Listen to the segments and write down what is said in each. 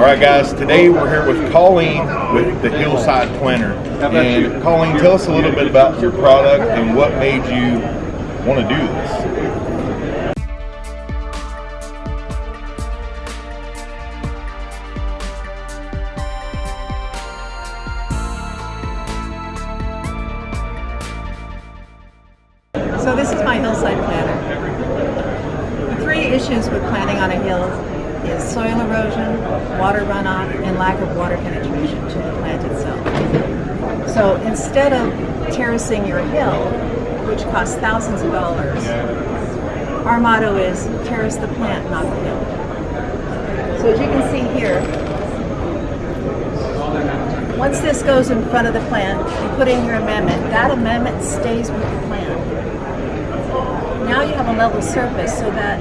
All right, guys, today we're here with Colleen with the Hillside Planter. And Colleen, tell us a little bit about your product and what made you want to do this. So this is my hillside planter. The three issues with planting on a hill is soil erosion, water runoff, and lack of water penetration to the plant itself. So instead of terracing your hill, which costs thousands of dollars, our motto is terrace the plant, not the hill. So as you can see here, once this goes in front of the plant, you put in your amendment. That amendment stays with the plant. Now you have a level surface so that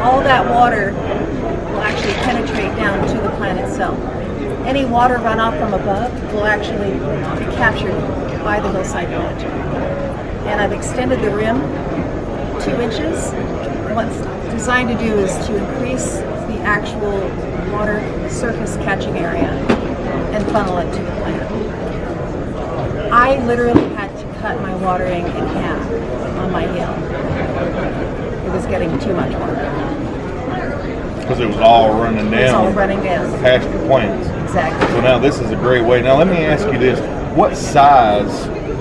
all that water will actually penetrate down to the plant itself. Any water runoff from above will actually be captured by the hillside planter. And I've extended the rim two inches. What's designed to do is to increase the actual water surface catching area and funnel it to the plant. I literally cut my watering in half on my hill. It was getting too much water. Because it was all running It's all down running down. past your plants. Exactly. So now this is a great way. Now let me ask you this. What size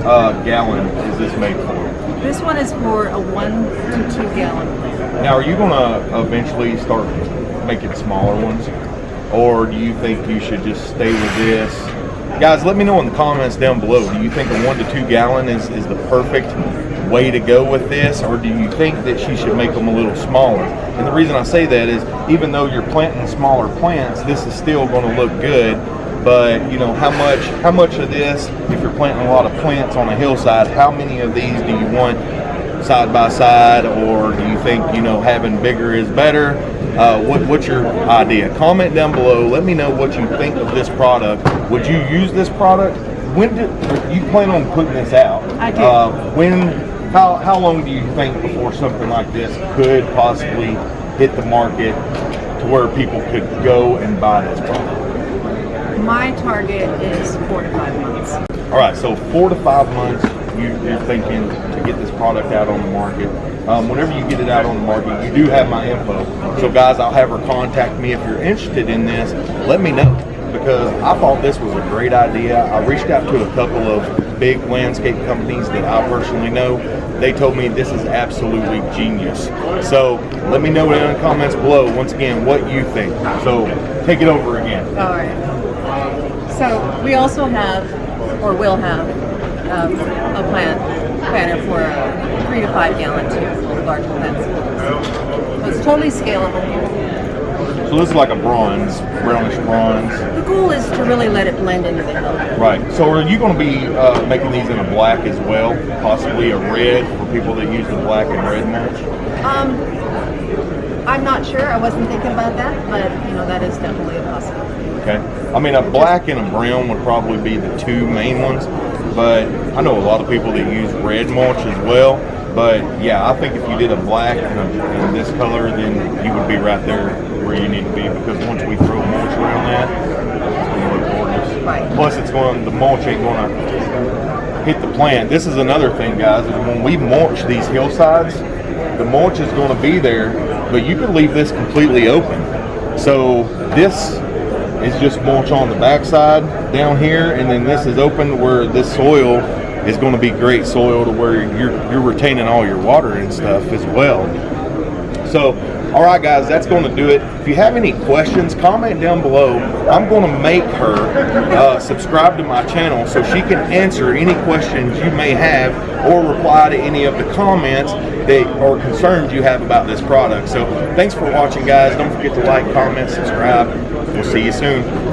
uh, gallon is this made for? This one is for a one to two gallon plant. Now, are you going to eventually start making smaller ones? Or do you think you should just stay with this? Guys, let me know in the comments down below. Do you think a one to two gallon is, is the perfect way to go with this? Or do you think that she should make them a little smaller? And the reason I say that is even though you're planting smaller plants, this is still going to look good. But you know, how much how much of this, if you're planting a lot of plants on a hillside, how many of these do you want side by side, or do you think you know having bigger is better? Uh, what, what's your idea? Comment down below. Let me know what you think of this product. Would you use this product? When do you plan on putting this out? I do. Uh, when? How how long do you think before something like this could possibly hit the market to where people could go and buy this product? My target is four to five months. All right, so four to five months, you, you're thinking to get this product out on the market. Um, whenever you get it out on the market, you do have my info. So, guys, I'll have her contact me if you're interested in this. Let me know because I thought this was a great idea. I reached out to a couple of big landscape companies that I personally know. They told me this is absolutely genius. So, let me know in the comments below once again what you think. So, take it over again. All right. So we also have, or will have, um, a plant planter for a three to five gallon too for large plants. So it's totally scalable. So, this is like a bronze, brownish bronze. The goal is to really let it blend into the hill. Right. So are you going to be uh, making these in a black as well? Possibly a red for people that use the black and red mulch? Um, I'm not sure. I wasn't thinking about that, but you know that is definitely a possibility. Okay. I mean, a black and a brown would probably be the two main ones, but I know a lot of people that use red mulch as well. But yeah, I think if you did a black and, this color, then you would be right there where you need to be because once we throw mulch around that, it's going to look gorgeous. Right. Plus, it's going the mulch ain't going to hit the plant. This is another thing, guys. Is when we mulch these hillsides, the mulch is going to be there, but you can leave this completely open. So this is just mulch on the backside down here, and then this is open where this soil is going to be great soil to where you're you're retaining all your water and stuff as well. So, all right, guys, that's going to do it. If you have any questions, comment down below. I'm going to make her uh, subscribe to my channel so she can answer any questions you may have or reply to any of the comments that or concerns you have about this product. So, thanks for watching, guys. Don't forget to like, comment, subscribe. We'll see you soon.